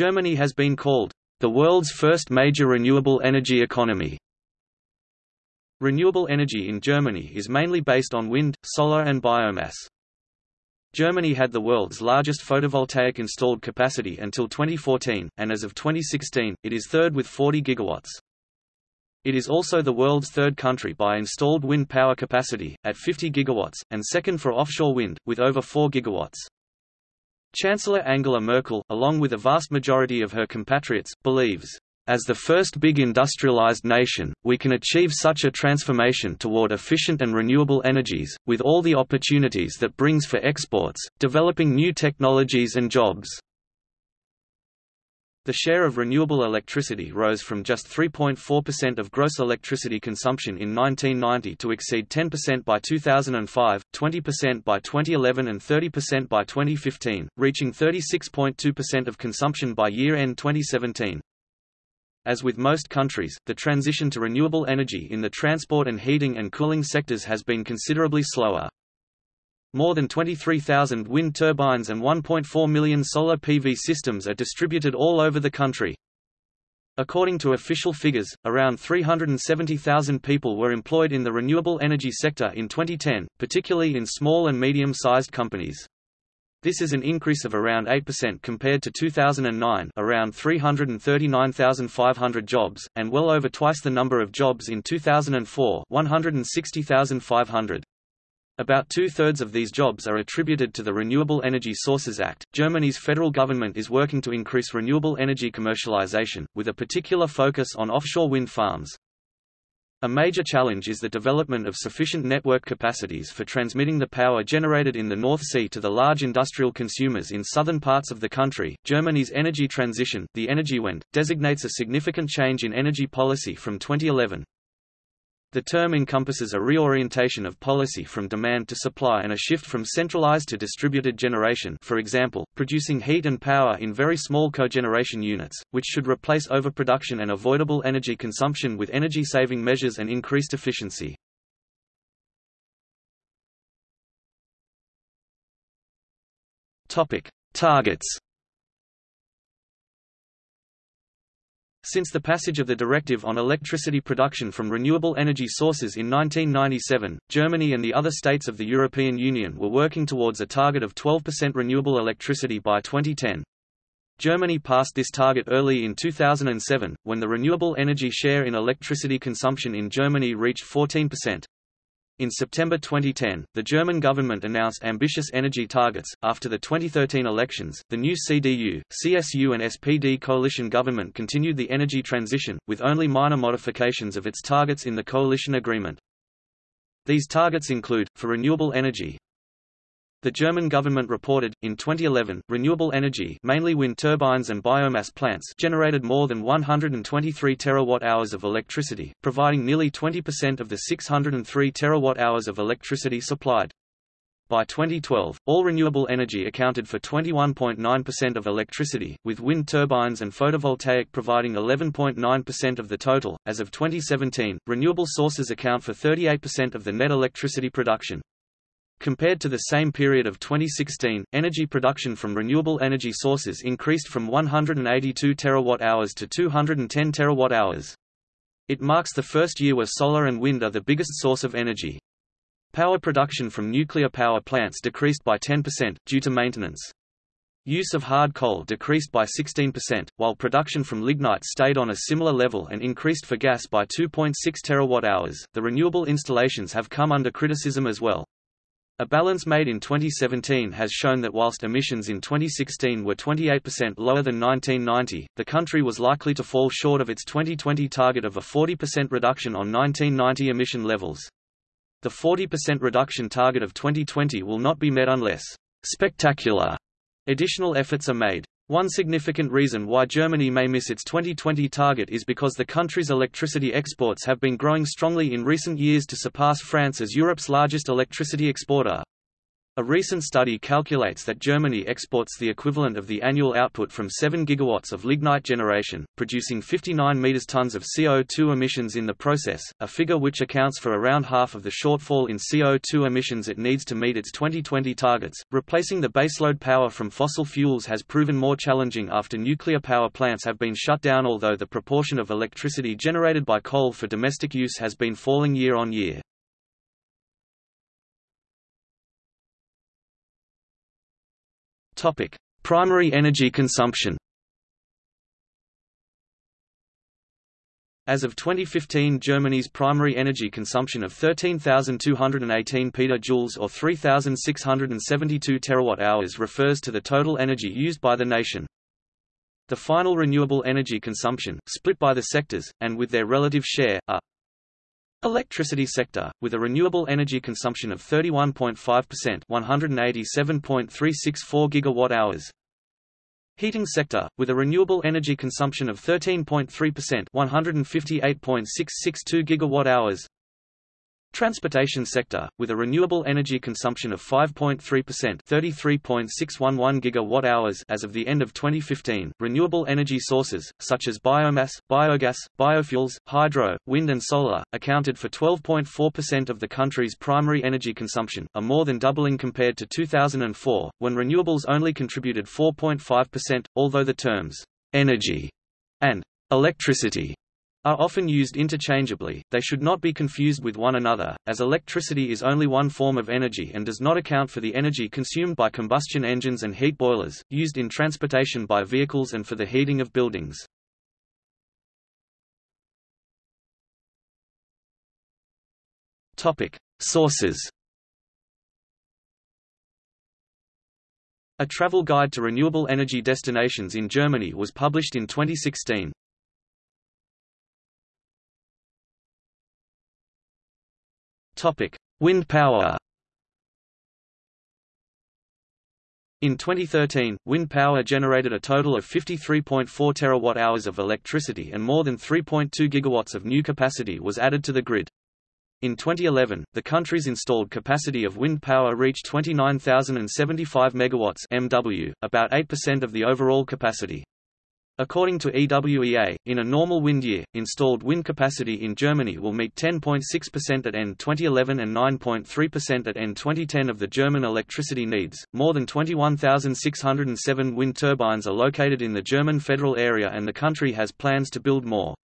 Germany has been called the world's first major renewable energy economy. Renewable energy in Germany is mainly based on wind, solar and biomass. Germany had the world's largest photovoltaic installed capacity until 2014, and as of 2016, it is third with 40 gigawatts. It is also the world's third country by installed wind power capacity, at 50 gigawatts, and second for offshore wind, with over 4 gigawatts. Chancellor Angela Merkel, along with a vast majority of her compatriots, believes, "...as the first big industrialized nation, we can achieve such a transformation toward efficient and renewable energies, with all the opportunities that brings for exports, developing new technologies and jobs." The share of renewable electricity rose from just 3.4% of gross electricity consumption in 1990 to exceed 10% by 2005, 20% by 2011 and 30% by 2015, reaching 36.2% of consumption by year-end 2017. As with most countries, the transition to renewable energy in the transport and heating and cooling sectors has been considerably slower. More than 23,000 wind turbines and 1.4 million solar PV systems are distributed all over the country. According to official figures, around 370,000 people were employed in the renewable energy sector in 2010, particularly in small and medium-sized companies. This is an increase of around 8% compared to 2009 around 339,500 jobs, and well over twice the number of jobs in 2004 160,500. About two-thirds of these jobs are attributed to the Renewable Energy Sources Act. Germany's federal government is working to increase renewable energy commercialization, with a particular focus on offshore wind farms. A major challenge is the development of sufficient network capacities for transmitting the power generated in the North Sea to the large industrial consumers in southern parts of the country. Germany's energy transition, the Energiewende, designates a significant change in energy policy from 2011. The term encompasses a reorientation of policy from demand to supply and a shift from centralized to distributed generation for example, producing heat and power in very small cogeneration units, which should replace overproduction and avoidable energy consumption with energy-saving measures and increased efficiency. Targets Since the passage of the Directive on Electricity Production from Renewable Energy Sources in 1997, Germany and the other states of the European Union were working towards a target of 12% renewable electricity by 2010. Germany passed this target early in 2007, when the renewable energy share in electricity consumption in Germany reached 14%. In September 2010, the German government announced ambitious energy targets. After the 2013 elections, the new CDU, CSU, and SPD coalition government continued the energy transition, with only minor modifications of its targets in the coalition agreement. These targets include, for renewable energy, the German government reported, in 2011, renewable energy mainly wind turbines and biomass plants generated more than 123 terawatt-hours of electricity, providing nearly 20% of the 603 terawatt-hours of electricity supplied. By 2012, all renewable energy accounted for 21.9% of electricity, with wind turbines and photovoltaic providing 11.9% of the total. As of 2017, renewable sources account for 38% of the net electricity production. Compared to the same period of 2016, energy production from renewable energy sources increased from 182 terawatt-hours to 210 terawatt-hours. It marks the first year where solar and wind are the biggest source of energy. Power production from nuclear power plants decreased by 10%, due to maintenance. Use of hard coal decreased by 16%, while production from lignite stayed on a similar level and increased for gas by 2.6 terawatt-hours. The renewable installations have come under criticism as well. A balance made in 2017 has shown that whilst emissions in 2016 were 28% lower than 1990, the country was likely to fall short of its 2020 target of a 40% reduction on 1990 emission levels. The 40% reduction target of 2020 will not be met unless spectacular additional efforts are made. One significant reason why Germany may miss its 2020 target is because the country's electricity exports have been growing strongly in recent years to surpass France as Europe's largest electricity exporter. A recent study calculates that Germany exports the equivalent of the annual output from 7 gigawatts of lignite generation, producing 59 meters tons of CO2 emissions in the process, a figure which accounts for around half of the shortfall in CO2 emissions it needs to meet its 2020 targets. Replacing the baseload power from fossil fuels has proven more challenging after nuclear power plants have been shut down although the proportion of electricity generated by coal for domestic use has been falling year on year. Topic: Primary energy consumption. As of 2015 Germany's primary energy consumption of 13,218 petajoules or 3,672 terawatt-hours refers to the total energy used by the nation. The final renewable energy consumption, split by the sectors, and with their relative share, are Electricity sector, with a renewable energy consumption of 31.5% 187.364 gigawatt-hours. Heating sector, with a renewable energy consumption of 13.3% 158.662 gigawatt-hours. Transportation sector, with a renewable energy consumption of 5.3% 33.611 gigawatt-hours as of the end of 2015. Renewable energy sources, such as biomass, biogas, biofuels, hydro, wind and solar, accounted for 12.4% of the country's primary energy consumption, a more than doubling compared to 2004, when renewables only contributed 4.5%, although the terms energy and electricity are often used interchangeably, they should not be confused with one another, as electricity is only one form of energy and does not account for the energy consumed by combustion engines and heat boilers, used in transportation by vehicles and for the heating of buildings. Sources A travel guide to renewable energy destinations in Germany was published in 2016. Topic: Wind power. In 2013, wind power generated a total of 53.4 terawatt-hours of electricity and more than 3.2 gigawatts of new capacity was added to the grid. In 2011, the country's installed capacity of wind power reached 29,075 megawatts MW, about 8% of the overall capacity. According to EWEA, in a normal wind year, installed wind capacity in Germany will meet 10.6% at end 2011 and 9.3% at end 2010 of the German electricity needs. More than 21,607 wind turbines are located in the German federal area and the country has plans to build more.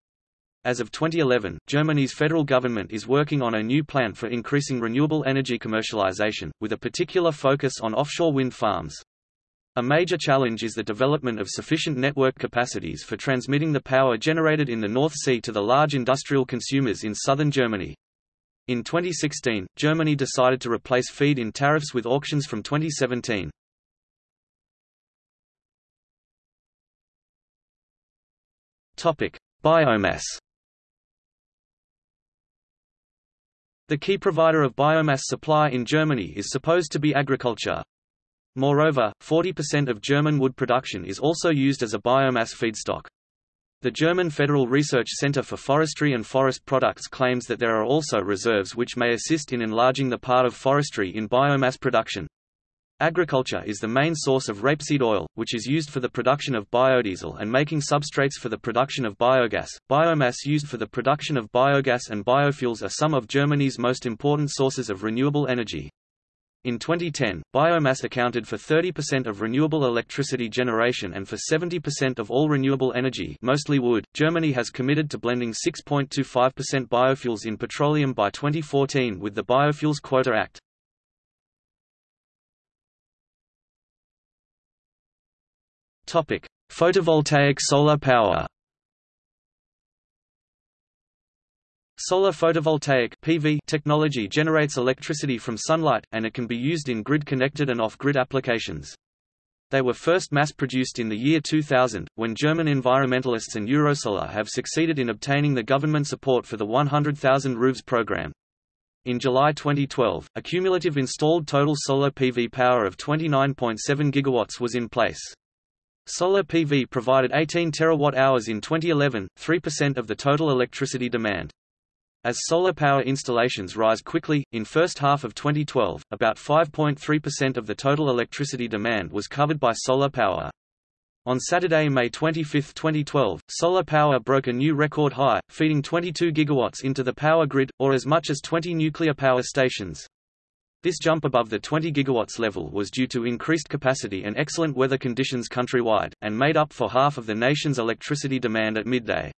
As of 2011, Germany's federal government is working on a new plan for increasing renewable energy commercialization, with a particular focus on offshore wind farms. A major challenge is the development of sufficient network capacities for transmitting the power generated in the North Sea to the large industrial consumers in southern Germany. In 2016, Germany decided to replace feed-in tariffs with auctions from 2017. Topic: Biomass. The key provider of biomass supply in Germany is supposed to be agriculture. Moreover, 40% of German wood production is also used as a biomass feedstock. The German Federal Research Center for Forestry and Forest Products claims that there are also reserves which may assist in enlarging the part of forestry in biomass production. Agriculture is the main source of rapeseed oil, which is used for the production of biodiesel and making substrates for the production of biogas. Biomass used for the production of biogas and biofuels are some of Germany's most important sources of renewable energy. In 2010, biomass accounted for 30% of renewable electricity generation and for 70% of all renewable energy, mostly wood. Germany has committed to blending 6.25% biofuels in petroleum by 2014 with the Biofuels Quota Act. Topic: Photovoltaic solar power. Solar photovoltaic PV technology generates electricity from sunlight, and it can be used in grid-connected and off-grid applications. They were first mass-produced in the year 2000, when German environmentalists and Eurosolar have succeeded in obtaining the government support for the 100,000 roofs program. In July 2012, a cumulative installed total solar PV power of 29.7 gigawatts was in place. Solar PV provided 18 terawatt-hours in 2011, 3% of the total electricity demand. As solar power installations rise quickly, in first half of 2012, about 5.3% of the total electricity demand was covered by solar power. On Saturday, May 25, 2012, solar power broke a new record high, feeding 22 gigawatts into the power grid, or as much as 20 nuclear power stations. This jump above the 20 gigawatts level was due to increased capacity and excellent weather conditions countrywide, and made up for half of the nation's electricity demand at midday.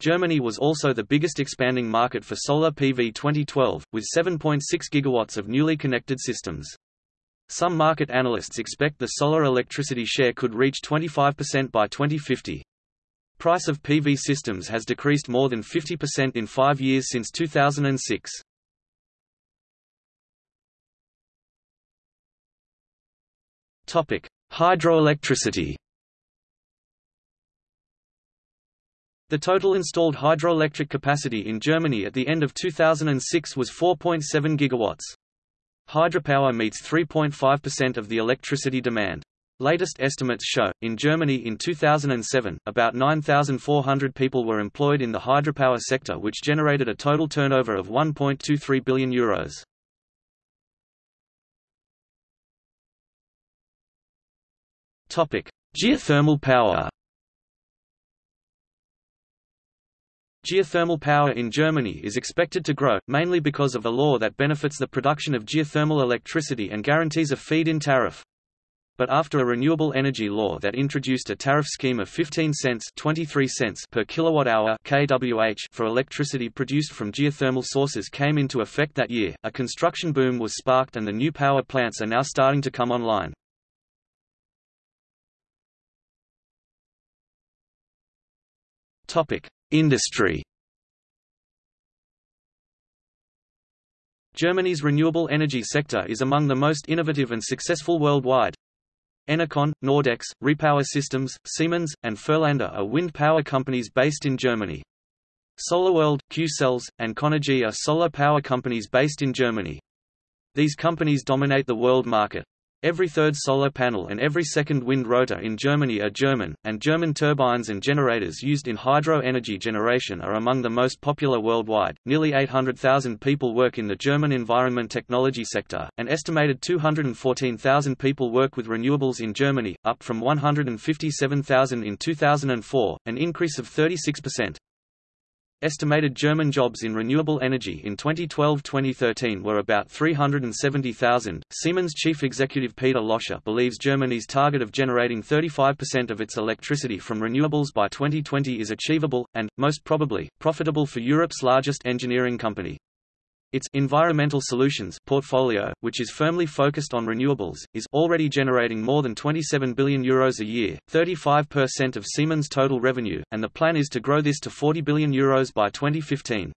Germany was also the biggest expanding market for solar PV 2012, with 7.6 gigawatts of newly connected systems. Some market analysts expect the solar electricity share could reach 25% by 2050. Price of PV systems has decreased more than 50% in five years since 2006. Hydroelectricity The total installed hydroelectric capacity in Germany at the end of 2006 was 4.7 gigawatts. Hydropower meets 3.5% of the electricity demand. Latest estimates show, in Germany in 2007, about 9,400 people were employed in the hydropower sector which generated a total turnover of €1.23 billion. Euros. Geothermal power Geothermal power in Germany is expected to grow, mainly because of a law that benefits the production of geothermal electricity and guarantees a feed-in tariff. But after a renewable energy law that introduced a tariff scheme of 15 cents, 23 cents per kilowatt-hour (kWh) for electricity produced from geothermal sources came into effect that year, a construction boom was sparked and the new power plants are now starting to come online. Topic: Industry Germany's renewable energy sector is among the most innovative and successful worldwide. Enercon, Nordex, Repower Systems, Siemens, and Fuhrländer are wind power companies based in Germany. SolarWorld, Qcells, and Conergy are solar power companies based in Germany. These companies dominate the world market. Every third solar panel and every second wind rotor in Germany are German, and German turbines and generators used in hydro energy generation are among the most popular worldwide. Nearly 800,000 people work in the German environment technology sector, an estimated 214,000 people work with renewables in Germany, up from 157,000 in 2004, an increase of 36%. Estimated German jobs in renewable energy in 2012-2013 were about 370,000. Siemens chief executive Peter Löscher believes Germany's target of generating 35% of its electricity from renewables by 2020 is achievable and most probably profitable for Europe's largest engineering company. Its environmental solutions portfolio, which is firmly focused on renewables, is already generating more than 27 billion euros a year, 35% of Siemens' total revenue, and the plan is to grow this to 40 billion euros by 2015.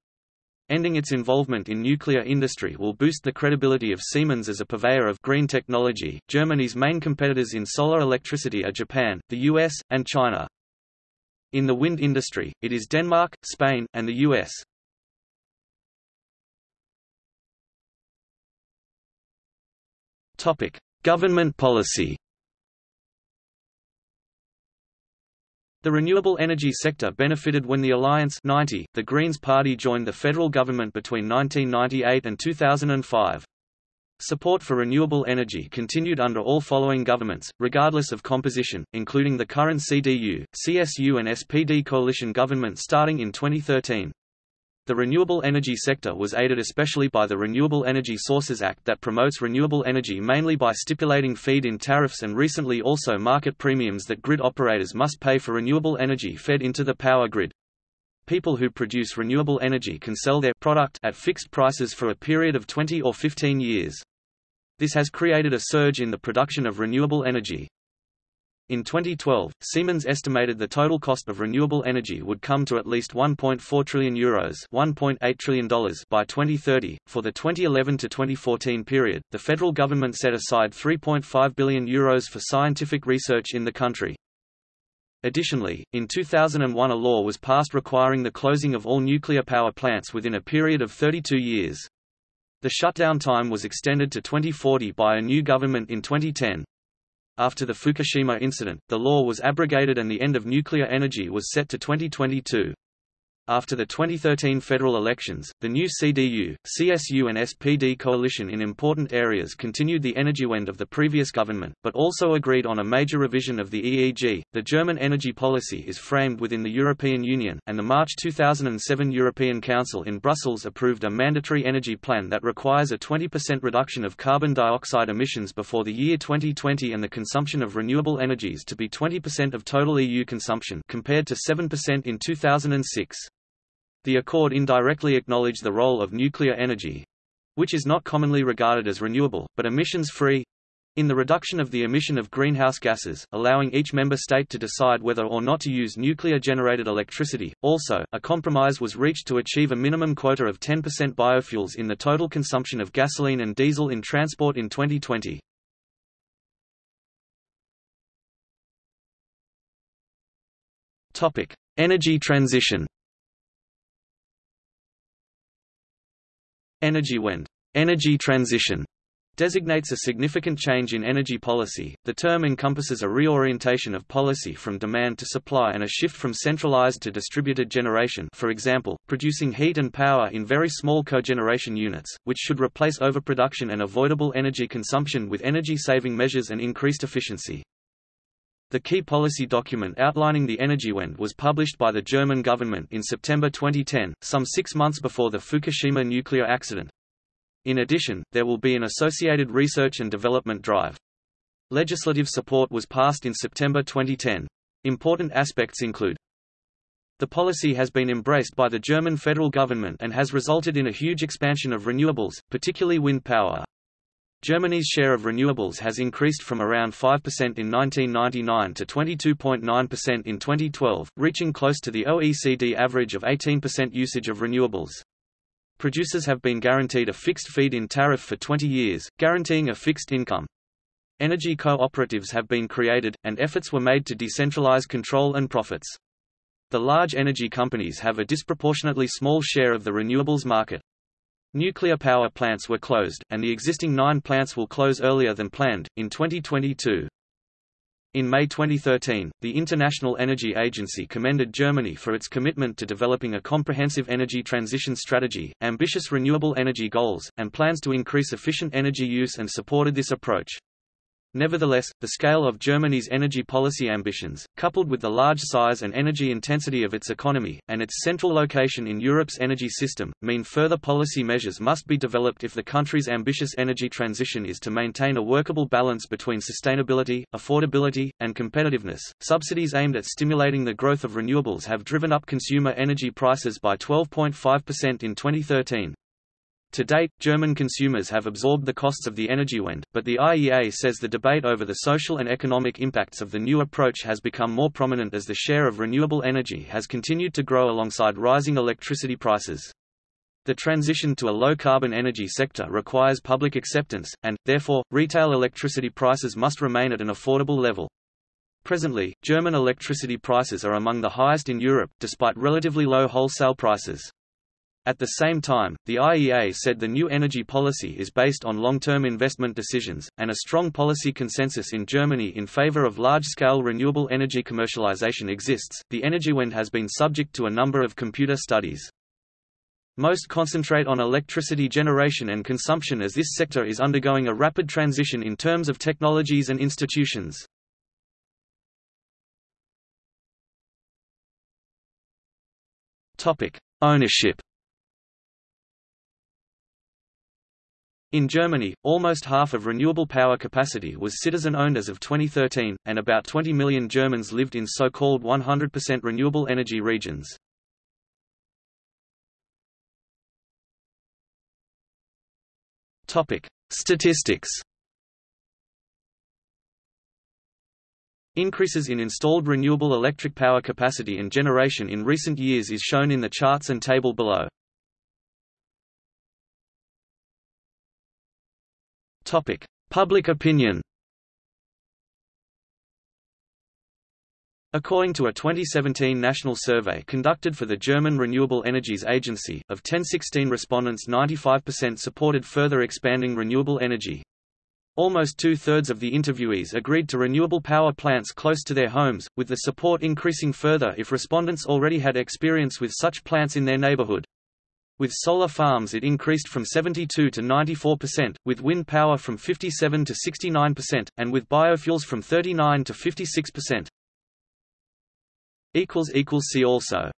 Ending its involvement in nuclear industry will boost the credibility of Siemens as a purveyor of green technology. Germany's main competitors in solar electricity are Japan, the US, and China. In the wind industry, it is Denmark, Spain, and the US. Topic: Government policy. The renewable energy sector benefited when the Alliance 90, the Greens Party joined the federal government between 1998 and 2005. Support for renewable energy continued under all following governments, regardless of composition, including the current CDU, CSU and SPD coalition government starting in 2013. The renewable energy sector was aided especially by the Renewable Energy Sources Act that promotes renewable energy mainly by stipulating feed-in tariffs and recently also market premiums that grid operators must pay for renewable energy fed into the power grid. People who produce renewable energy can sell their product at fixed prices for a period of 20 or 15 years. This has created a surge in the production of renewable energy. In 2012, Siemens estimated the total cost of renewable energy would come to at least 1.4 trillion euros, 1.8 trillion dollars by 2030. For the 2011 to 2014 period, the federal government set aside 3.5 billion euros for scientific research in the country. Additionally, in 2001 a law was passed requiring the closing of all nuclear power plants within a period of 32 years. The shutdown time was extended to 2040 by a new government in 2010. After the Fukushima incident, the law was abrogated and the end of nuclear energy was set to 2022. After the 2013 federal elections, the new CDU, CSU and SPD coalition in important areas continued the Energiewende of the previous government, but also agreed on a major revision of the EEG. The German energy policy is framed within the European Union, and the March 2007 European Council in Brussels approved a mandatory energy plan that requires a 20% reduction of carbon dioxide emissions before the year 2020 and the consumption of renewable energies to be 20% of total EU consumption compared to 7% in 2006. The accord indirectly acknowledged the role of nuclear energy which is not commonly regarded as renewable, but emissions-free in the reduction of the emission of greenhouse gases, allowing each member state to decide whether or not to use nuclear-generated electricity. Also, a compromise was reached to achieve a minimum quota of 10% biofuels in the total consumption of gasoline and diesel in transport in 2020. Topic: Energy transition. Energiewende energy transition designates a significant change in energy policy. The term encompasses a reorientation of policy from demand to supply and a shift from centralized to distributed generation for example, producing heat and power in very small cogeneration units, which should replace overproduction and avoidable energy consumption with energy-saving measures and increased efficiency. The key policy document outlining the Energiewende was published by the German government in September 2010, some six months before the Fukushima nuclear accident. In addition, there will be an associated research and development drive. Legislative support was passed in September 2010. Important aspects include the policy has been embraced by the German federal government and has resulted in a huge expansion of renewables, particularly wind power. Germany's share of renewables has increased from around 5% in 1999 to 22.9% in 2012, reaching close to the OECD average of 18% usage of renewables. Producers have been guaranteed a fixed feed-in tariff for 20 years, guaranteeing a fixed income. Energy cooperatives have been created, and efforts were made to decentralize control and profits. The large energy companies have a disproportionately small share of the renewables market. Nuclear power plants were closed, and the existing nine plants will close earlier than planned, in 2022. In May 2013, the International Energy Agency commended Germany for its commitment to developing a comprehensive energy transition strategy, ambitious renewable energy goals, and plans to increase efficient energy use and supported this approach. Nevertheless, the scale of Germany's energy policy ambitions, coupled with the large size and energy intensity of its economy, and its central location in Europe's energy system, mean further policy measures must be developed if the country's ambitious energy transition is to maintain a workable balance between sustainability, affordability, and competitiveness. Subsidies aimed at stimulating the growth of renewables have driven up consumer energy prices by 12.5% in 2013. To date, German consumers have absorbed the costs of the Energiewende, but the IEA says the debate over the social and economic impacts of the new approach has become more prominent as the share of renewable energy has continued to grow alongside rising electricity prices. The transition to a low-carbon energy sector requires public acceptance, and, therefore, retail electricity prices must remain at an affordable level. Presently, German electricity prices are among the highest in Europe, despite relatively low wholesale prices. At the same time, the IEA said the new energy policy is based on long-term investment decisions, and a strong policy consensus in Germany in favor of large-scale renewable energy commercialization exists. The Energiewende has been subject to a number of computer studies. Most concentrate on electricity generation and consumption as this sector is undergoing a rapid transition in terms of technologies and institutions. Topic: Ownership In Germany, almost half of renewable power capacity was citizen-owned as of 2013, and about 20 million Germans lived in so-called 100% renewable energy regions. Topic: Statistics. Increases in installed renewable electric power capacity and generation in recent years is shown in the charts and table below. Topic: Public opinion. According to a 2017 national survey conducted for the German Renewable Energies Agency, of 1016 respondents 95% supported further expanding renewable energy. Almost two-thirds of the interviewees agreed to renewable power plants close to their homes, with the support increasing further if respondents already had experience with such plants in their neighborhood. With solar farms it increased from 72 to 94%, with wind power from 57 to 69%, and with biofuels from 39 to 56%. See also